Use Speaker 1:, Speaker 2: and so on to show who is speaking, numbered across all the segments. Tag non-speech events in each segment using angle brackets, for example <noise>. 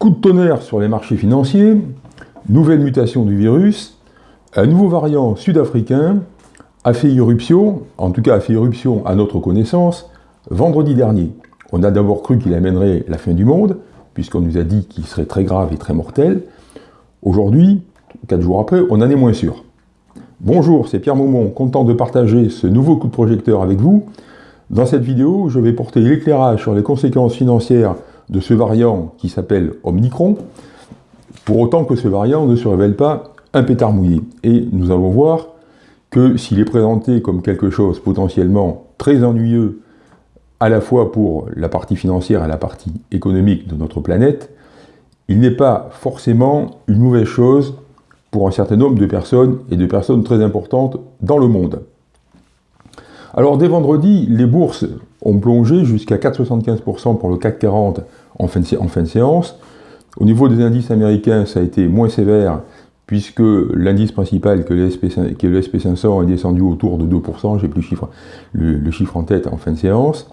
Speaker 1: Coup de tonnerre sur les marchés financiers, nouvelle mutation du virus, un nouveau variant sud-africain a fait irruption, en tout cas a fait irruption à notre connaissance, vendredi dernier. On a d'abord cru qu'il amènerait la fin du monde, puisqu'on nous a dit qu'il serait très grave et très mortel. Aujourd'hui, quatre jours après, on en est moins sûr. Bonjour, c'est Pierre Maumont, content de partager ce nouveau coup de projecteur avec vous. Dans cette vidéo, je vais porter l'éclairage sur les conséquences financières de ce variant qui s'appelle Omicron, pour autant que ce variant ne se révèle pas un pétard mouillé. Et nous allons voir que s'il est présenté comme quelque chose potentiellement très ennuyeux, à la fois pour la partie financière et la partie économique de notre planète, il n'est pas forcément une mauvaise chose pour un certain nombre de personnes et de personnes très importantes dans le monde. Alors dès vendredi, les bourses ont plongé jusqu'à 4,75% pour le CAC 40 en fin, de, séance. Au niveau des indices américains, ça a été moins sévère puisque l'indice principal, que le, SP, 500 est descendu autour de 2%, j'ai plus le chiffre, le, en tête en fin de séance.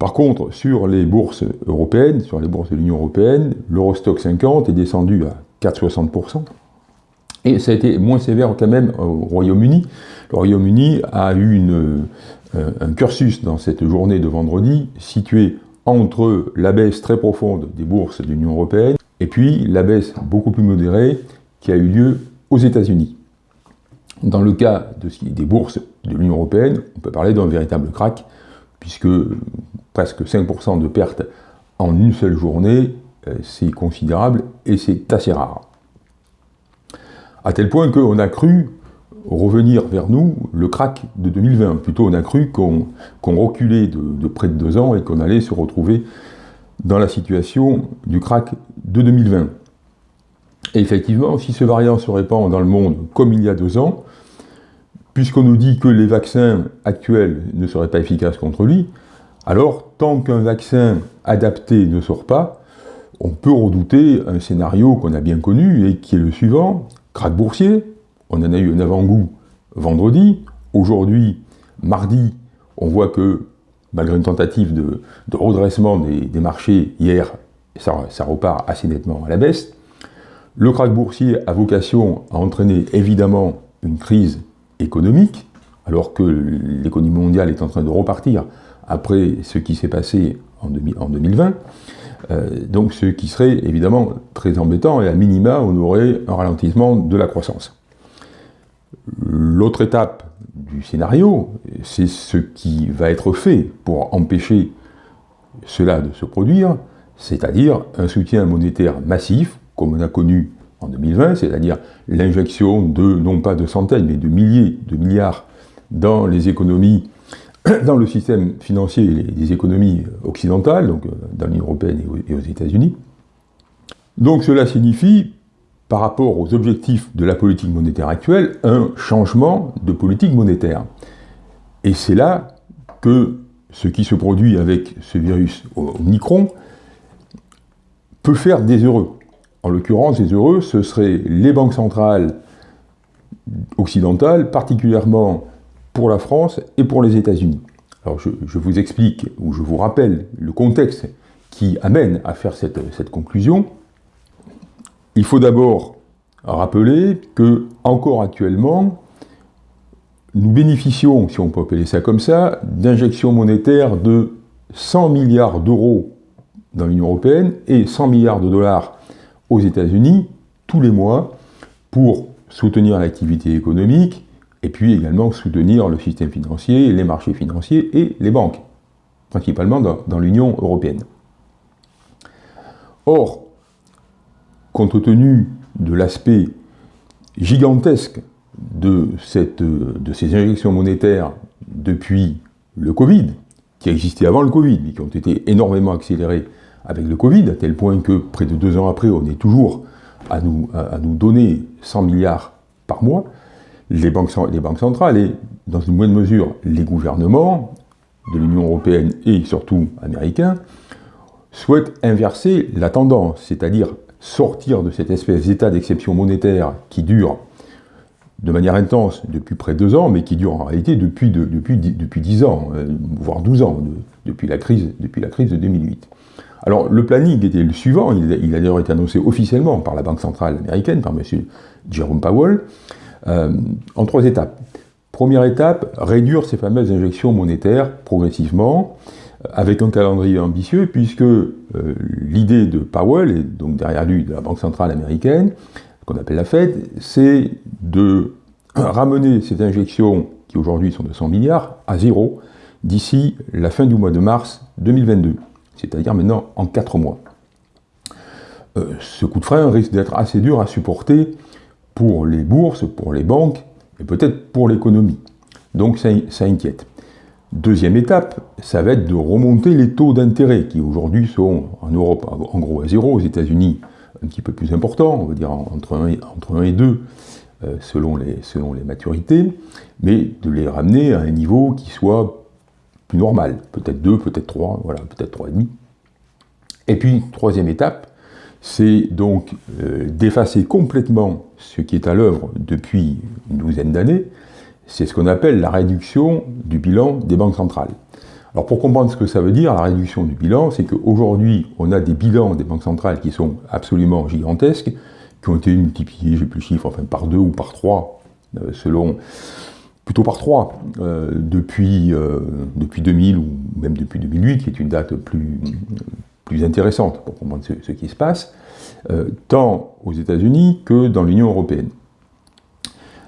Speaker 1: Par contre, sur les bourses européennes, sur les bourses de l'Union européenne, l'Eurostock 50 est descendu à 4,60%. Et ça a été moins sévère quand même au Royaume-Uni. Le Royaume-Uni a eu euh, un cursus dans cette journée de vendredi situé entre la baisse très profonde des bourses de l'Union européenne et puis la baisse beaucoup plus modérée qui a eu lieu aux États-Unis. Dans le cas de, des bourses de l'Union européenne, on peut parler d'un véritable crack, puisque presque 5% de pertes en une seule journée, euh, c'est considérable et c'est assez rare. À tel point qu'on a cru revenir vers nous le crack de 2020. Plutôt, on a cru qu'on reculait de, près de deux ans et qu'on allait se retrouver dans la situation du crack de 2020. Et effectivement, si ce variant se répand dans le monde comme il y a deux ans, puisqu'on nous dit que les vaccins actuels ne seraient pas efficaces contre lui, alors tant qu'un vaccin adapté ne sort pas, on peut redouter un scénario qu'on a bien connu et qui est le suivant, crack boursier, on en a eu un avant-goût vendredi, aujourd'hui, mardi, on voit que malgré une tentative de, redressement des, marchés hier, ça repart assez nettement à la baisse, le krach boursier a vocation à entraîner évidemment une crise économique, alors que l'économie mondiale est en train de repartir après ce qui s'est passé en, 2020. Euh, donc ce qui serait évidemment très embêtant, et à minima, on aurait un ralentissement de la croissance. L'autre étape du scénario, c'est ce qui va être fait pour empêcher cela de se produire, c'est-à-dire un soutien monétaire massif comme on a connu en 2020, c'est-à-dire l'injection de, non pas de centaines, mais de milliers de milliards dans les économies, <clears throat> dans le système financier des économies occidentales, donc euh, dans l'Union européenne et aux États-Unis. Donc cela signifie, par rapport aux objectifs de la politique monétaire actuelle, un changement de politique monétaire. Et c'est là que ce qui se produit avec ce virus Omicron peut faire des heureux. En l'occurrence, les heureux, ce seraient les banques centrales occidentales, particulièrement pour la France et pour les États-Unis. Alors je, vous explique, ou je vous rappelle le contexte qui amène à faire cette, cette conclusion. Il faut d'abord rappeler que, encore actuellement, nous bénéficions, si on peut appeler ça comme ça, d'injections monétaires de 100 milliards d'euros dans l'Union européenne et 100 milliards de dollars aux États-Unis tous les mois pour soutenir l'activité économique et puis également soutenir le système financier, les marchés financiers et les banques, principalement dans, l'Union européenne. Or, compte tenu de l'aspect gigantesque de, ces injections monétaires depuis le Covid, qui existaient avant le Covid, mais qui ont été énormément accélérées avec le Covid, à tel point que près de deux ans après, on est toujours à nous, à, nous donner 100 milliards par mois, les banques, les banques centrales et, dans une moindre mesure, les gouvernements de l'Union européenne et surtout américains, souhaitent inverser la tendance, c'est-à-dire sortir de cette espèce d'état d'exception monétaire qui dure de manière intense depuis près de deux ans, mais qui dure en réalité depuis, depuis, depuis 10 ans, euh, voire 12 ans, depuis la crise, depuis la crise de 2008. Alors le planning était le suivant, il, a d'ailleurs été annoncé officiellement par la Banque centrale américaine, par M. Jerome Powell, euh, en trois étapes. Première étape, réduire ces fameuses injections monétaires progressivement, avec un calendrier ambitieux, puisque euh, l'idée de Powell, et donc derrière lui de la Banque centrale américaine, qu'on appelle la Fed, c'est de <clears throat> ramener ces injections, qui aujourd'hui sont de 100 milliards, à zéro d'ici la fin du mois de mars 2022, c'est-à-dire maintenant en 4 mois. ce coup de frein risque d'être assez dur à supporter pour les bourses, pour les banques, et peut-être pour l'économie. Donc ça, inquiète. Deuxième étape, ça va être de remonter les taux d'intérêt, qui aujourd'hui sont en Europe en gros à zéro, aux États-Unis un petit peu plus important, on va dire entre 1 et, entre et 2 euh, selon, les, selon les maturités, mais de les ramener à un niveau qui soit plus normal, peut-être 2, peut-être 3, voilà, peut-être 3,5. Et puis, troisième étape, c'est donc euh, d'effacer complètement ce qui est à l'œuvre depuis une douzaine d'années, c'est ce qu'on appelle la réduction du bilan des banques centrales. Alors pour comprendre ce que ça veut dire, la réduction du bilan, c'est qu'aujourd'hui, on a des bilans des banques centrales qui sont absolument gigantesques, qui ont été multipliés, j'ai plus le chiffre, enfin par deux ou par trois, euh, selon, plutôt par trois, euh, depuis, depuis 2000 ou même depuis 2008, qui est une date plus, intéressante pour comprendre ce, qui se passe, euh, tant aux États-Unis que dans l'Union européenne.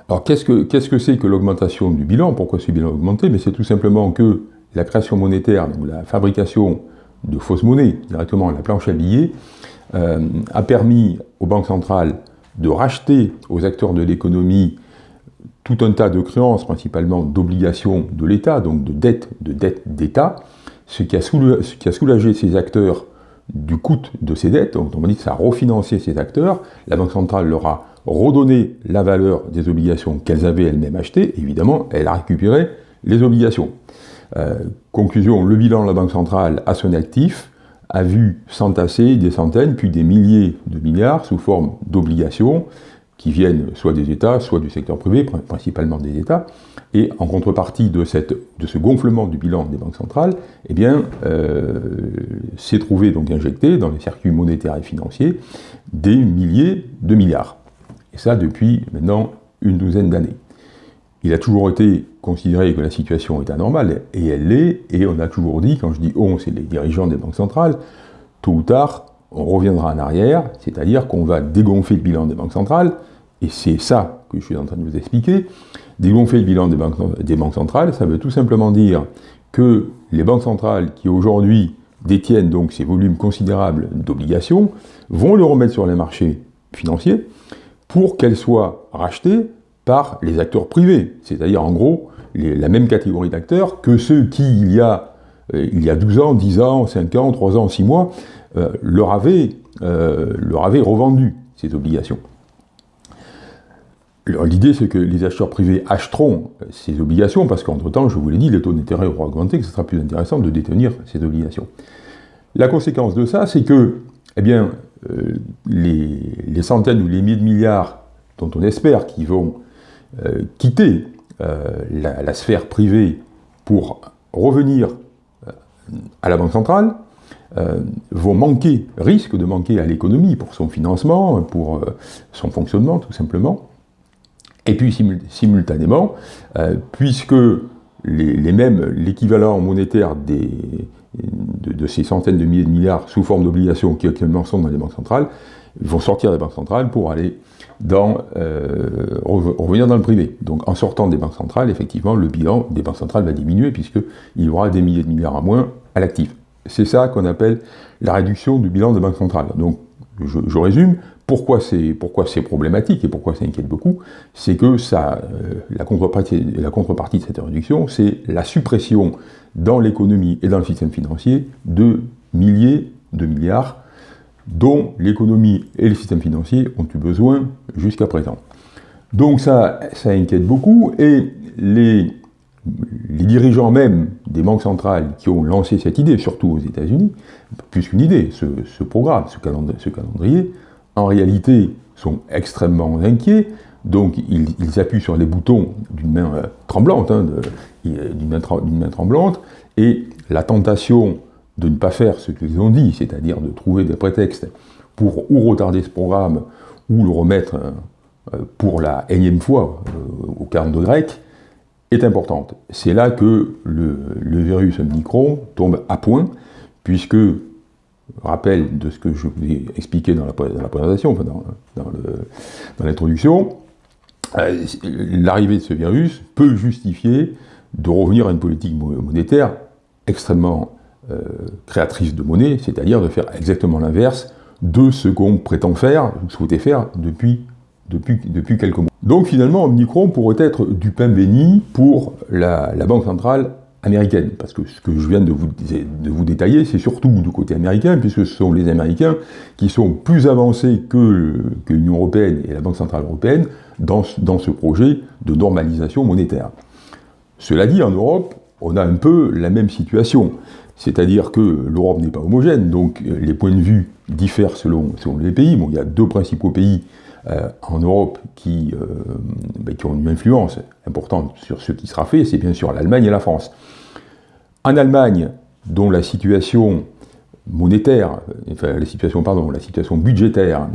Speaker 1: Alors qu'est-ce que c'est -ce que, l'augmentation du bilan? Pourquoi ce bilan a augmenté? Mais c'est tout simplement que la création monétaire, ou la fabrication de fausses monnaies, directement la planche à billets, euh, a permis aux banques centrales de racheter aux acteurs de l'économie tout un tas de créances, principalement d'obligations de l'État, donc de dettes de dettes d'État, ce qui, a soulagé, ces acteurs du coût de ces dettes, donc on dit que ça a refinancé ces acteurs, la Banque centrale leur a redonné la valeur des obligations qu'elles avaient elles-mêmes achetées, évidemment, elle a récupéré les obligations. Euh, conclusion, le bilan de la Banque centrale à son actif a vu s'entasser des centaines, puis des milliers de milliards sous forme d'obligations, qui viennent soit des États, soit du secteur privé, principalement des États, et en contrepartie de, cette, de ce gonflement du bilan des banques centrales, eh bien, euh, s'est trouvé donc injecté dans les circuits monétaires et financiers des milliers de milliards. Et ça depuis maintenant une douzaine d'années. Il a toujours été considéré que la situation est anormale, et elle l'est, et on a toujours dit, quand je dis on, c'est les dirigeants des banques centrales, tôt ou tard, on reviendra en arrière, c'est-à-dire qu'on va dégonfler le bilan des banques centrales, et c'est ça que je suis en train de vous expliquer. Dégonfler le bilan des banques, des banques centrales, ça veut tout simplement dire que les banques centrales qui aujourd'hui détiennent donc ces volumes considérables d'obligations vont le remettre sur les marchés financiers pour qu'elles soient rachetées par les acteurs privés, c'est-à-dire en gros la même catégorie d'acteurs que ceux qui, il y, a, euh, il y a 12 ans, 10 ans, 5 ans, 3 ans, 6 mois, euh, leur, avait, euh, leur avait revendu ces obligations. L'idée, c'est que les acheteurs privés achèteront ces obligations, parce qu'entre-temps, je vous l'ai dit, les taux d'intérêt auront augmenté, que ce sera plus intéressant de détenir ces obligations. La conséquence de ça, c'est que eh bien, euh, les, centaines ou les milliers de milliards dont on espère qu'ils vont quitter la, la, sphère privée pour revenir à la Banque centrale, euh, vont manquer, risquent de manquer à l'économie pour son financement, pour euh, son fonctionnement tout simplement. Et puis simultanément, euh, puisque les, mêmes, l'équivalent monétaire des, de, ces centaines de milliers de milliards sous forme d'obligations qui actuellement sont dans les banques centrales, vont sortir des banques centrales pour aller dans, revenir dans le privé. Donc en sortant des banques centrales, effectivement, le bilan des banques centrales va diminuer puisqu'il y aura des milliers de milliards à moins à l'actif. C'est ça qu'on appelle la réduction du bilan des banques centrales. Donc, je, résume, pourquoi c'est problématique et pourquoi ça inquiète beaucoup, c'est que euh, la, contrepartie, de cette réduction, c'est la suppression dans l'économie et dans le système financier de milliers de milliards dont l'économie et le système financier ont eu besoin jusqu'à présent. Donc ça, ça inquiète beaucoup, et les les dirigeants même des banques centrales qui ont lancé cette idée, surtout aux États-Unis, plus qu'une idée, ce, programme, ce calendrier, en réalité sont extrêmement inquiets, donc ils, appuient sur les boutons d'une main euh, tremblante, hein, d'une main, tremblante, Et la tentation de ne pas faire ce qu'ils ont dit, c'est-à-dire de trouver des prétextes pour ou retarder ce programme ou le remettre euh, pour la énième fois euh, au 42 grec, est importante. C'est là que le, virus Omicron tombe à point, puisque, rappel de ce que je vous ai expliqué dans la, présentation, dans, dans l'introduction, euh, l'arrivée de ce virus peut justifier de revenir à une politique monétaire extrêmement euh, créatrice de monnaie, c'est-à-dire de faire exactement l'inverse de ce qu'on prétend faire, ou souhaitait faire depuis, quelques mois. Donc finalement, Omicron pourrait être du pain béni pour la, Banque centrale américaine, parce que ce que je viens de vous, détailler, c'est surtout du côté américain, puisque ce sont les Américains qui sont plus avancés que, l'Union européenne et la Banque centrale européenne dans, ce projet de normalisation monétaire. Cela dit, en Europe, on a un peu la même situation. C'est-à-dire que l'Europe n'est pas homogène, donc euh, les points de vue diffèrent selon, selon les pays. Bon, il y a deux principaux pays euh, en Europe qui, euh, ben, qui, ont une influence importante sur ce qui sera fait, c'est bien sûr l'Allemagne et la France. En Allemagne, dont la situation monétaire, enfin la situation, pardon, la situation budgétaire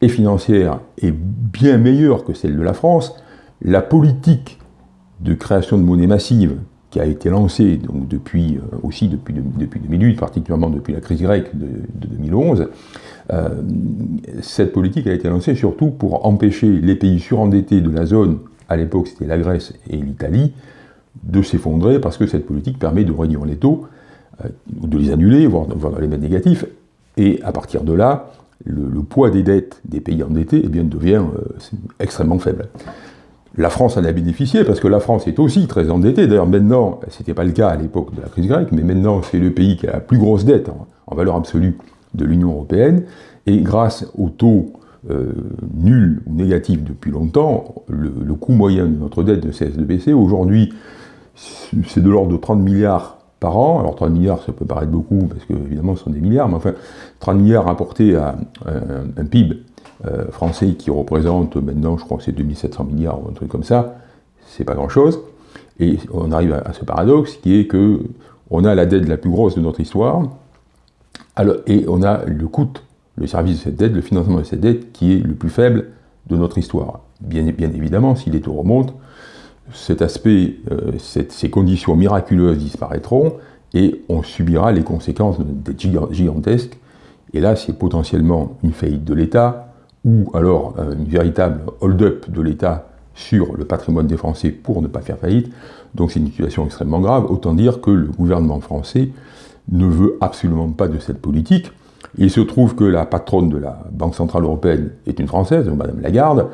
Speaker 1: et financière est bien meilleure que celle de la France, la politique de création de monnaie massive qui a été lancée donc depuis, euh, aussi depuis 2008, particulièrement depuis la crise grecque de, 2011, euh, cette politique a été lancée surtout pour empêcher les pays surendettés de la zone, à l'époque c'était la Grèce et l'Italie, de s'effondrer parce que cette politique permet de réduire les taux, euh, de les annuler, voire, voire, les mettre négatifs, et à partir de là, le, poids des dettes des pays endettés eh bien, devient extrêmement faible. La France en a bénéficié parce que la France est aussi très endettée. D'ailleurs, maintenant, ce n'était pas le cas à l'époque de la crise grecque, mais maintenant, c'est le pays qui a la plus grosse dette en, valeur absolue de l'Union européenne. Et grâce au taux euh, nul ou négatif depuis longtemps, le, coût moyen de notre dette ne cesse de baisser. Aujourd'hui, c'est de l'ordre de 30 milliards par an. Alors 30 milliards, ça peut paraître beaucoup, parce que évidemment ce sont des milliards, mais enfin, 30 milliards rapportés à un PIB euh, français qui représente maintenant, je crois que c'est 2700 milliards ou un truc comme ça, c'est pas grand-chose. Et on arrive à, ce paradoxe qui est que on a la dette la plus grosse de notre histoire, et on a le coût, le service de cette dette, le financement de cette dette qui est le plus faible de notre histoire. Bien, évidemment, si les taux remontent, cet aspect, euh, ces conditions miraculeuses disparaîtront et on subira les conséquences de dette gigantesque. Et là, c'est potentiellement une faillite de l'État, ou alors euh, une véritable hold-up de l'État sur le patrimoine des Français pour ne pas faire faillite. Donc c'est une situation extrêmement grave. Autant dire que le gouvernement français ne veut absolument pas de cette politique. Il se trouve que la patronne de la Banque Centrale Européenne est une Française, Madame Lagarde,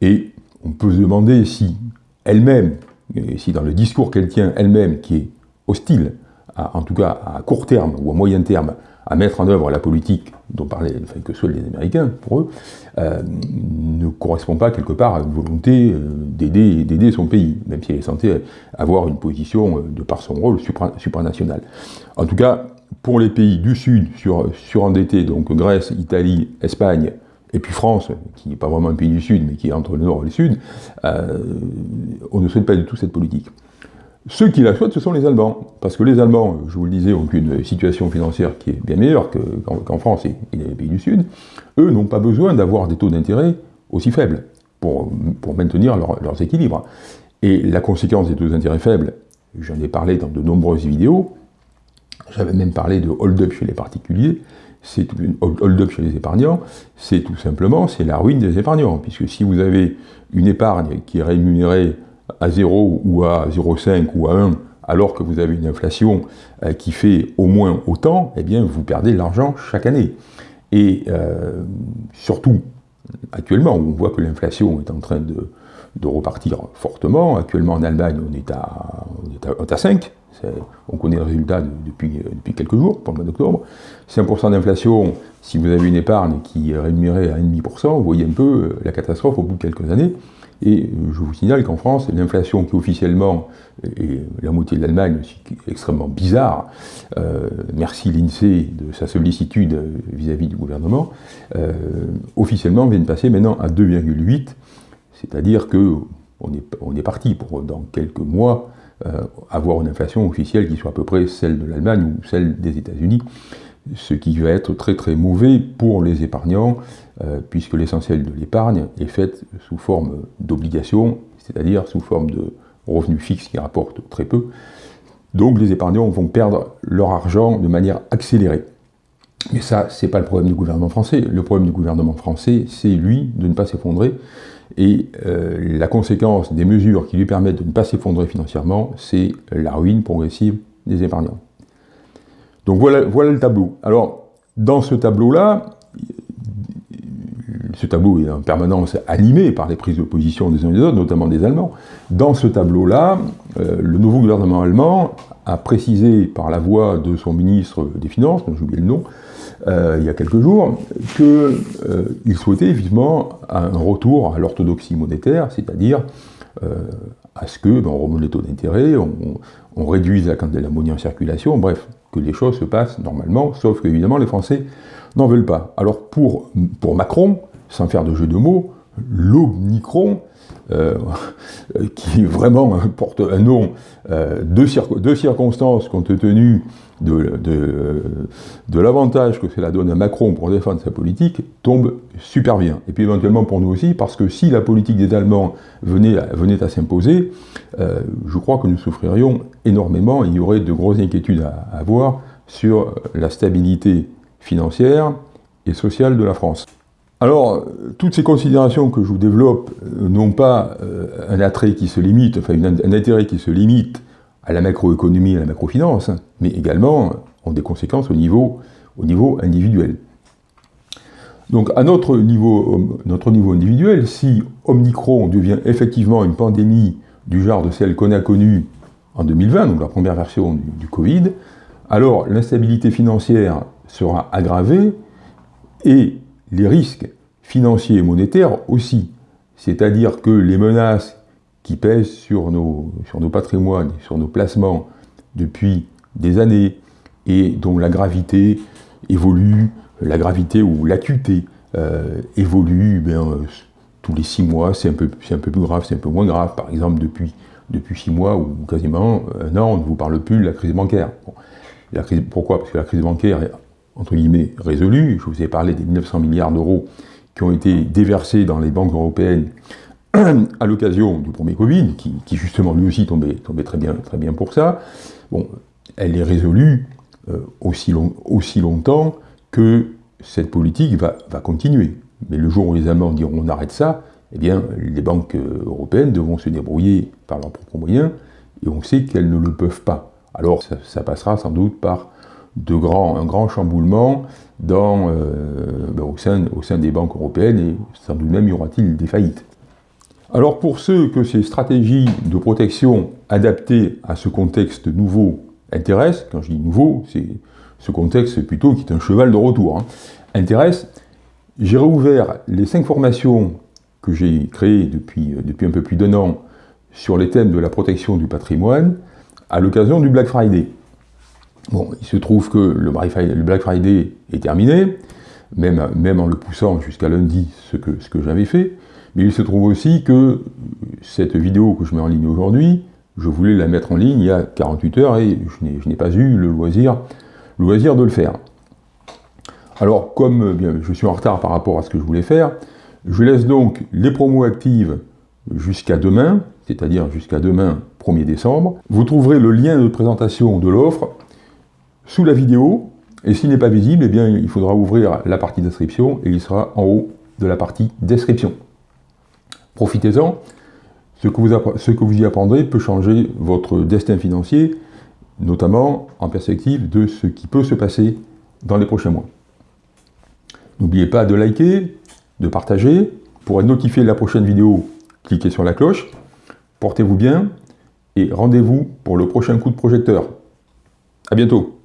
Speaker 1: et on peut se demander si elle-même, si dans le discours qu'elle tient elle-même, qui est hostile, en tout cas à court terme ou à moyen terme, à mettre en œuvre la politique dont parlaient que seuls les Américains, pour eux, euh, ne correspond pas quelque part à une volonté euh, d'aider son pays, même si elle est censée avoir une position euh, de par son rôle supranational. En tout cas, pour les pays du Sud sur, surendettés, donc Grèce, Italie, Espagne, et puis France, qui n'est pas vraiment un pays du Sud, mais qui est entre le Nord et le Sud, on ne souhaite pas du tout cette politique. Ceux qui la souhaitent, ce sont les Allemands. Parce que les Allemands, je vous le disais, ont une situation financière qui est bien meilleure qu'en France et, les pays du Sud. Eux n'ont pas besoin d'avoir des taux d'intérêt aussi faibles pour, pour maintenir leurs équilibres. Et la conséquence des taux d'intérêt faibles, j'en ai parlé dans de nombreuses vidéos, j'avais même parlé de hold-up chez les particuliers, c'est hold-up chez les épargnants, c'est tout simplement c'est la ruine des épargnants, puisque si vous avez une épargne qui est rémunérée à 0 ou à 0,5 ou à 1, alors que vous avez une inflation euh, qui fait au moins autant, eh bien vous perdez de l'argent chaque année. Et euh, surtout, actuellement, on voit que l'inflation est en train de, repartir fortement. Actuellement en Allemagne, on est à, on est à, 5. On connaît le résultat depuis, depuis quelques jours, pour le mois d'octobre. 5% d'inflation, si vous avez une épargne qui est rémunérée à 1,5%, vous voyez un peu euh, la catastrophe au bout de quelques années. Et je vous signale qu'en France, l'inflation qui officiellement est la moitié de l'Allemagne, extrêmement bizarre, euh, merci l'INSEE de sa sollicitude vis-à-vis du gouvernement, euh, officiellement vient de passer maintenant à 2,8, c'est-à-dire que on est parti pour dans quelques mois avoir une inflation officielle qui soit à peu près celle de l'Allemagne ou celle des États-Unis, ce qui va être très très mauvais pour les épargnants, puisque l'essentiel de l'épargne est fait sous forme d'obligations, c'est-à-dire sous forme de revenus fixes qui rapportent très peu. Donc les épargnants vont perdre leur argent de manière accélérée. Mais ça, c'est pas le problème du gouvernement français. Le problème du gouvernement français, c'est lui de ne pas s'effondrer. Et euh, la conséquence des mesures qui lui permettent de ne pas s'effondrer financièrement, c'est la ruine progressive des épargnants. Donc voilà le tableau. Alors, dans ce tableau-là, ce tableau est en permanence animé par les prises de position des uns et des autres, notamment des Allemands. Dans ce tableau-là, euh, le nouveau gouvernement allemand a précisé par la voix de son ministre des Finances, dont j'ai oublié le nom, euh, il y a quelques jours, qu'il euh, souhaitait vivement un retour à l'orthodoxie monétaire, c'est-à-dire à ce que ben, on remonte les taux d'intérêt, on, réduise la quantité monnaie en circulation, bref, que les choses se passent normalement, sauf qu'évidemment les Français n'en veulent pas. Alors pour, pour Macron, sans faire de jeu de mots, l'Omnicron, euh, <laughs> qui vraiment porte un nom euh, de, circonstances compte tenu de, l'avantage que cela donne à Macron pour défendre sa politique, tombe super bien. Et puis éventuellement pour nous aussi, parce que si la politique des Allemands venait, venait à s'imposer, euh, je crois que nous souffririons énormément, il y aurait de grosses inquiétudes à avoir sur la stabilité financière et sociale de la France. Alors, toutes ces considérations que je vous développe euh, n'ont pas euh, un attrait qui se limite, enfin un intérêt qui se limite à la macroéconomie, à la macrofinance, mais également ont des conséquences au niveau, au niveau individuel. Donc à notre niveau, individuel, si Omicron devient effectivement une pandémie du genre de celle qu'on a connue en 2020, donc la première version du Covid, alors l'instabilité financière sera aggravée et les risques financiers et monétaires aussi. C'est-à-dire que les menaces qui pèsent sur nos, sur nos patrimoines, sur nos placements depuis des années, et dont la gravité évolue, la gravité ou l'acuité euh, évolue ben, tous les six mois, c'est un, peu, un peu plus grave, c'est un peu moins grave. Par exemple, depuis, depuis six mois ou quasiment un an, on ne vous parle plus de la crise bancaire. la crise, pourquoi? Parce que la crise bancaire entre guillemets, résolu. Je vous ai parlé des 1900 milliards d'euros qui ont été déversés dans les banques européennes <clears throat> à l'occasion du premier Covid, qui, justement lui aussi tombait, tombait, très, bien, très bien pour ça. Bon, elle est résolue euh, aussi, long, aussi longtemps que cette politique va, va, continuer. Mais le jour où les Allemands diront on arrête ça, eh bien, les banques euh, européennes devront se débrouiller par leurs propres moyens, et on sait qu'elles ne le peuvent pas. Alors ça passera sans doute par de grand, un grand chamboulement euh, ben, au, sein, des banques européennes et sans doute même y aura-t-il des faillites. Alors pour ceux que ces stratégies de protection adaptées à ce contexte nouveau intéressent, quand je dis nouveau, c'est ce contexte plutôt qui est un cheval de retour, hein, j'ai réouvert les cinq formations que j'ai créées depuis, depuis un peu plus d'un an sur les thèmes de la protection du patrimoine à l'occasion du Black Friday. Bon, il se trouve que le Black Friday est terminé, même, en le poussant jusqu'à lundi, ce que, j'avais fait, mais il se trouve aussi que cette vidéo que je mets en ligne aujourd'hui, je voulais la mettre en ligne il y a 48 heures et je n'ai pas eu le loisir, de le faire. Alors, comme bien, je suis en retard par rapport à ce que je voulais faire, je laisse donc les promos actives jusqu'à demain, c'est-à-dire jusqu'à demain 1er décembre. Vous trouverez le lien de présentation de l'offre sous la vidéo, et s'il n'est pas visible, eh bien, il faudra ouvrir la partie d'inscription et il sera en haut de la partie description. Profitez-en, ce, ce que vous y apprendrez peut changer votre destin financier, notamment en perspective de ce qui peut se passer dans les prochains mois. N'oubliez pas de liker, de partager. Pour être notifié de la prochaine vidéo, cliquez sur la cloche. Portez-vous bien et rendez-vous pour le prochain coup de projecteur. A bientôt